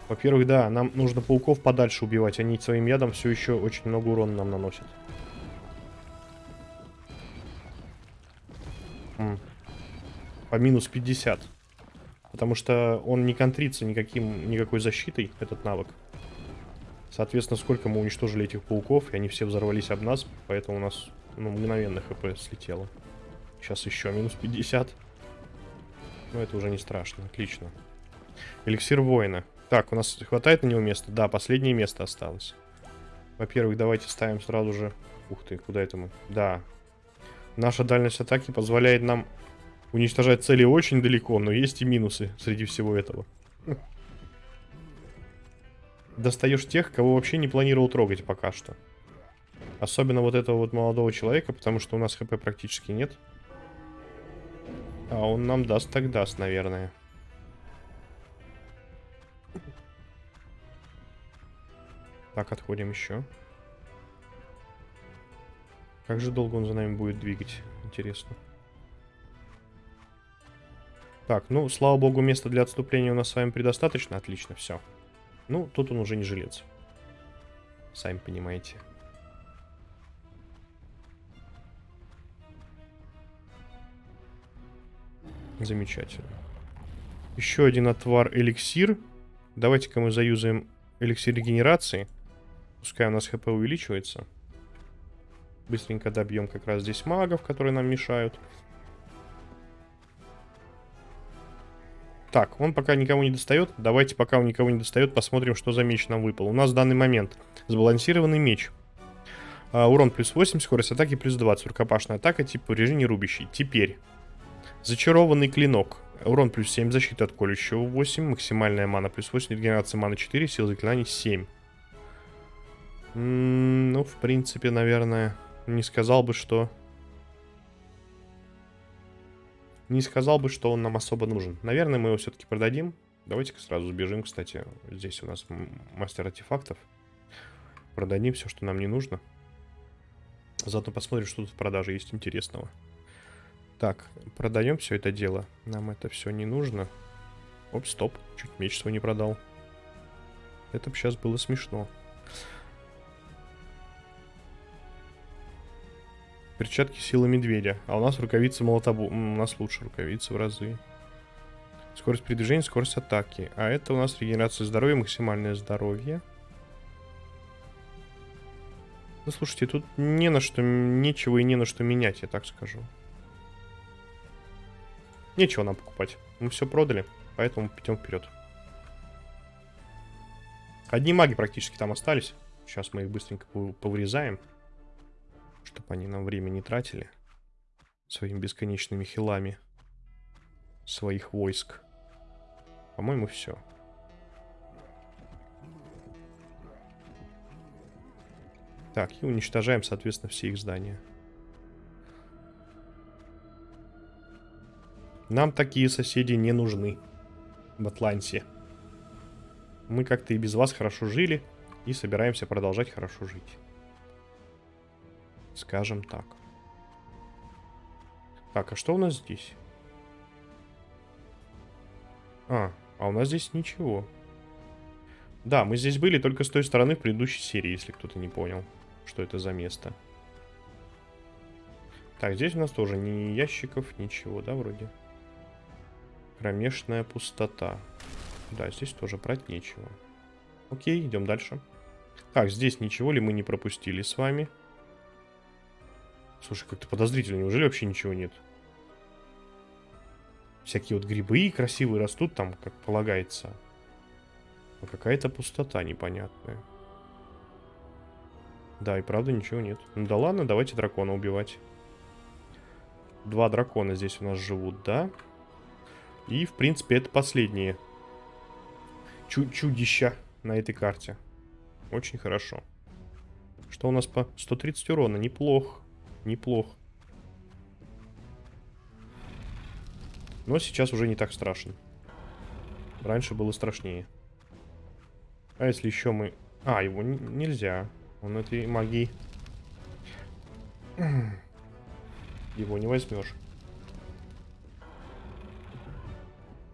Во-первых, да, нам нужно пауков подальше убивать. Они своим ядом все еще очень много урона нам наносят. По минус 50. Потому что он не контрится никаким, никакой защитой, этот навык. Соответственно, сколько мы уничтожили этих пауков, и они все взорвались об нас, поэтому у нас ну, мгновенно хп слетело. Сейчас еще минус 50. Но это уже не страшно, отлично. Эликсир воина. Так, у нас хватает на него места? Да, последнее место осталось. Во-первых, давайте ставим сразу же... Ух ты, куда это мы? Да. Наша дальность атаки позволяет нам уничтожать цели очень далеко, но есть и минусы среди всего этого. Достаешь тех, кого вообще не планировал трогать пока что. Особенно вот этого вот молодого человека, потому что у нас хп практически нет. А он нам даст так даст, наверное. Так, отходим еще. Как же долго он за нами будет двигать? Интересно. Так, ну, слава богу, места для отступления у нас с вами предостаточно. Отлично, все. Ну, тут он уже не жилец. Сами понимаете. Замечательно. Еще один отвар эликсир. Давайте-ка мы заюзаем эликсир регенерации. Пускай у нас хп увеличивается. Быстренько добьем как раз здесь магов, которые нам мешают. Так, он пока никого не достает. Давайте, пока он никого не достает, посмотрим, что за меч нам выпал. У нас в данный момент сбалансированный меч. А, урон плюс 8, скорость атаки плюс 20. Рукопашная атака, тип повреждений рубящий. Теперь. Зачарованный клинок. Урон плюс 7, защита от колющего 8, максимальная мана плюс 8, регенерация маны 4, сила заклинаний 7. Ну, в принципе, наверное, не сказал бы, что... Не сказал бы, что он нам особо нужен. Наверное, мы его все-таки продадим. Давайте-ка сразу сбежим, кстати. Здесь у нас мастер артефактов. Продадим все, что нам не нужно. Заодно посмотрим, что тут в продаже есть интересного. Так, продаем все это дело. Нам это все не нужно. Оп, стоп. Чуть меч свой не продал. Это бы сейчас было смешно. Перчатки силы медведя. А у нас рукавицы молотобу. У нас лучше рукавицы в разы. Скорость передвижения, скорость атаки. А это у нас регенерация здоровья, максимальное здоровье. Ну, слушайте, тут не на что, нечего и не на что менять, я так скажу. Нечего нам покупать. Мы все продали, поэтому идем вперед. Одни маги практически там остались. Сейчас мы их быстренько пов- повырезаем. Чтобы они нам время не тратили. Своими бесконечными хилами. Своих войск. По-моему, все. Так, и уничтожаем, соответственно, все их здания. Нам такие соседи не нужны в Атланте. Мы как-то и без вас хорошо жили, и собираемся продолжать хорошо жить. Скажем так. Так, а что у нас здесь? А, а у нас здесь ничего. Да, мы здесь были только с той стороны в предыдущей серии, если кто-то не понял, что это за место. Так, здесь у нас тоже ни ящиков, ничего, да, вроде? Кромешная пустота. Да, здесь тоже брать нечего. Окей, идем дальше. Так, здесь ничего ли мы не пропустили с вами? Слушай, как-то подозрительно. Неужели вообще ничего нет? Всякие вот грибы красивые растут там, как полагается. Но какая-то пустота непонятная. Да, и правда ничего нет. Ну да ладно, давайте дракона убивать. Два дракона здесь у нас живут, да? И, в принципе, это последние чу чудища на этой карте. Очень хорошо. Что у нас по 130 урона? Неплохо. Неплохо. Но сейчас уже не так страшно. Раньше было страшнее. А если еще мы... А, его нельзя. Он этой магии... Его не возьмешь.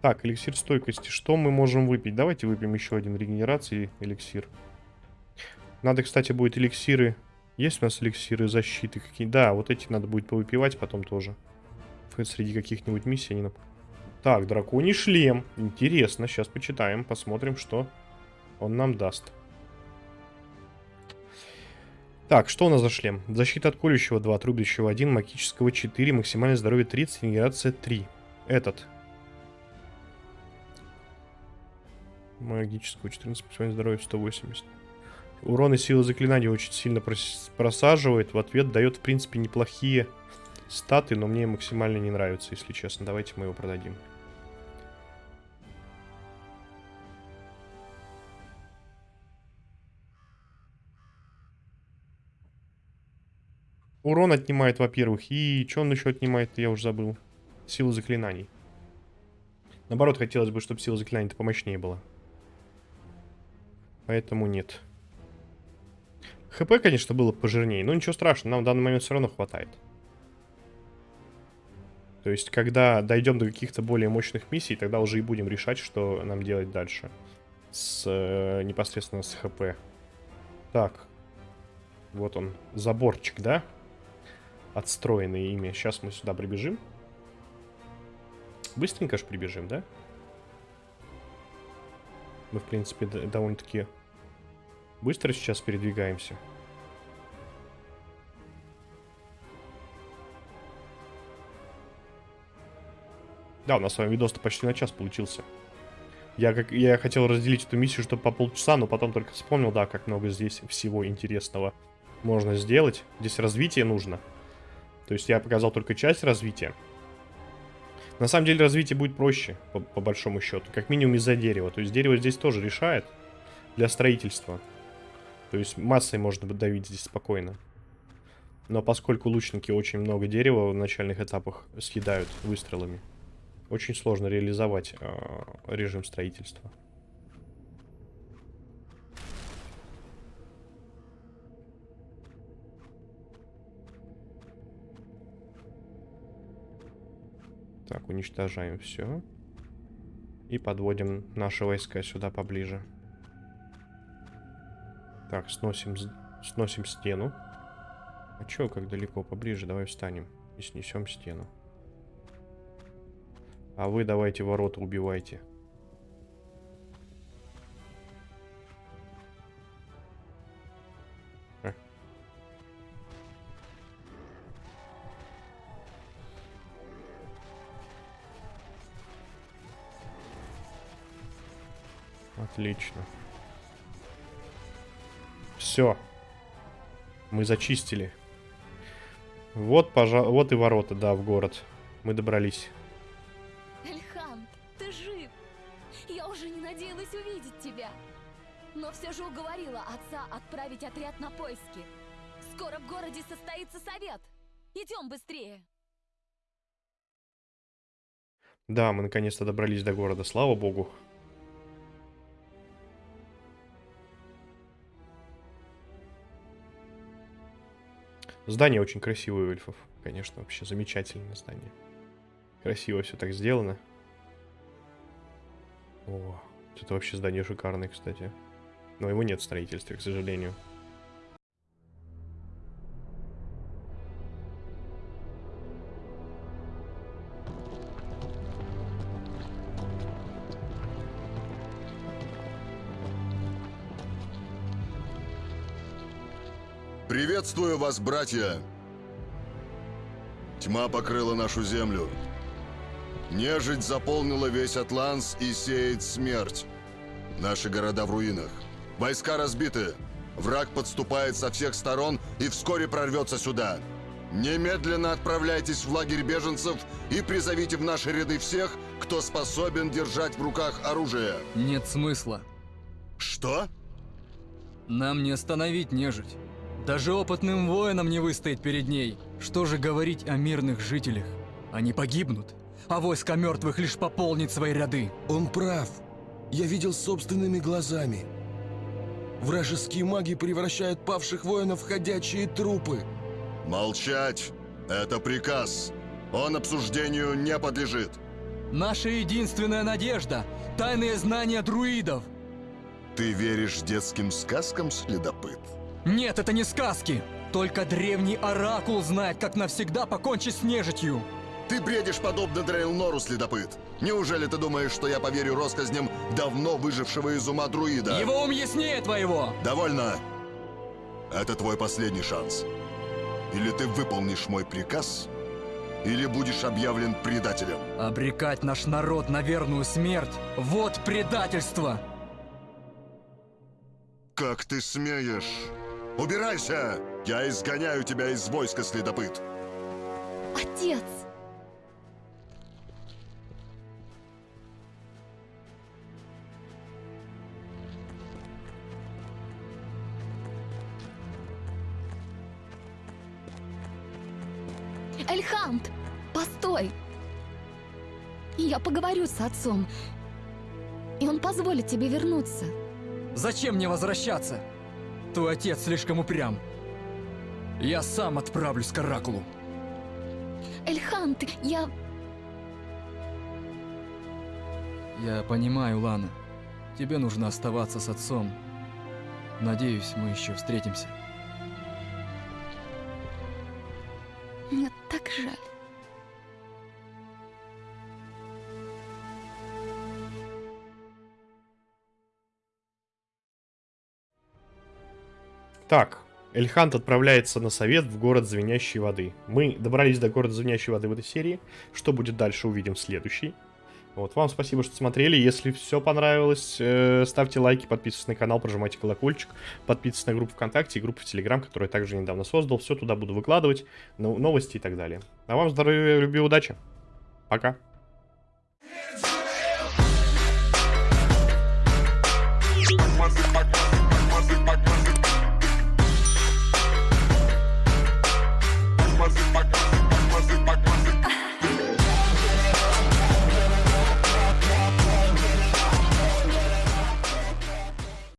Так, эликсир стойкости. Что мы можем выпить? Давайте выпьем еще один регенерации эликсир. Надо, кстати, будет эликсиры... Есть у нас эликсиры защиты какие? Да, вот эти надо будет повыпивать потом тоже. Среди каких-нибудь миссий они. Так, драконий шлем. Интересно, сейчас почитаем, посмотрим, что он нам даст. Так, что у нас за шлем? Защита от колющего 2, трубящего 1, магического 4, максимальное здоровье 30, регенерация 3. Этот. Магического 14, максимальное здоровье 180. Урон и сила заклинаний очень сильно прос просаживает. В ответ дает, в принципе, неплохие статы, но мне максимально не нравится, если честно. Давайте мы его продадим. Урон отнимает, во-первых. И что он еще отнимает, я уже забыл. Силу заклинаний. Наоборот, хотелось бы, чтобы сила заклинаний-то помощнее была. Поэтому нет. ХП, конечно, было пожирнее, но ничего страшного, нам в данный момент все равно хватает. То есть, когда дойдем до каких-то более мощных миссий, тогда уже и будем решать, что нам делать дальше. С, э, непосредственно с ХП. Так. Вот он, заборчик, да? Отстроенный ими. Сейчас мы сюда прибежим. Быстренько же прибежим, да? Мы, в принципе, довольно-таки быстро сейчас передвигаемся. Да, у нас с вами видос-то почти на час получился. Я, как, я хотел разделить эту миссию, чтобы по полчаса, но потом только вспомнил, да, как много здесь всего интересного можно сделать. Здесь развитие нужно. То есть я показал только часть развития. На самом деле развитие будет проще, по, по большому счету. Как минимум из-за дерева. То есть дерево здесь тоже решает для строительства. То есть массой можно давить здесь спокойно. Но поскольку лучники очень много дерева в начальных этапах съедают выстрелами, очень сложно реализовать э, режим строительства. Так, уничтожаем все. И подводим наши войска сюда поближе. Так, сносим, сносим стену. А чё, как далеко? Поближе, давай встанем и снесем стену. А вы давайте ворота убивайте. А. Отлично. Все. Мы зачистили. Вот, пожа... вот и ворота, да, в город. Мы добрались. Эльхан, ты жив! Я уже не надеялась увидеть тебя. Но все же уговорила отца отправить отряд на поиски. Скоро в городе состоится совет. Идем быстрее. Да, мы наконец-то добрались до города, слава богу. Здание очень красивое у эльфов. Конечно, вообще замечательное здание. Красиво все так сделано. О, это вообще здание шикарное, кстати. Но его нет в строительстве, к сожалению. Приветствую вас, братья! Тьма покрыла нашу землю. Нежить заполнила весь Атланс и сеет смерть. Наши города в руинах. Войска разбиты. Враг подступает со всех сторон и вскоре прорвется сюда. Немедленно отправляйтесь в лагерь беженцев и призовите в наши ряды всех, кто способен держать в руках оружие. Нет смысла. Что? Нам не остановить нежить. Даже опытным воинам не выстоять перед ней. Что же говорить о мирных жителях? Они погибнут, а войско мертвых лишь пополнит свои ряды. Он прав. Я видел собственными глазами. Вражеские маги превращают павших воинов в ходячие трупы. Молчать! Это приказ. Он обсуждению не подлежит. Наша единственная надежда – тайные знания друидов. Ты веришь детским сказкам, следопыт? Нет, это не сказки. Только древний оракул знает, как навсегда покончить с нежитью. Ты бредишь подобно Дрейлнору, следопыт. Неужели ты думаешь, что я поверю россказням давно выжившего из ума друида? Его ум яснее твоего. Довольно. Это твой последний шанс. Или ты выполнишь мой приказ, или будешь объявлен предателем. Обрекать наш народ на верную смерть – вот предательство. Как ты смеешь? Убирайся! Я изгоняю тебя из войска, следопыт. Отец! Эльхант, постой! Я поговорю с отцом, и он позволит тебе вернуться. Зачем мне возвращаться? Твой отец слишком упрям. Я сам отправлюсь к Оракулу. Эльхант, я... Я понимаю, Лана. Тебе нужно оставаться с отцом. Надеюсь, мы еще встретимся. Мне так жаль. Так, Эльхант отправляется на совет в город Звенящей Воды. Мы добрались до города Звенящей Воды в этой серии. Что будет дальше, увидим в следующей. Вот, вам спасибо, что смотрели. Если все понравилось, э, ставьте лайки, подписывайтесь на канал, прожимайте колокольчик, подписывайтесь на группу ВКонтакте и группу в Телеграм, которую я также недавно создал. Все туда буду выкладывать, новости и так далее. А вам здоровья, любви, удачи. Пока.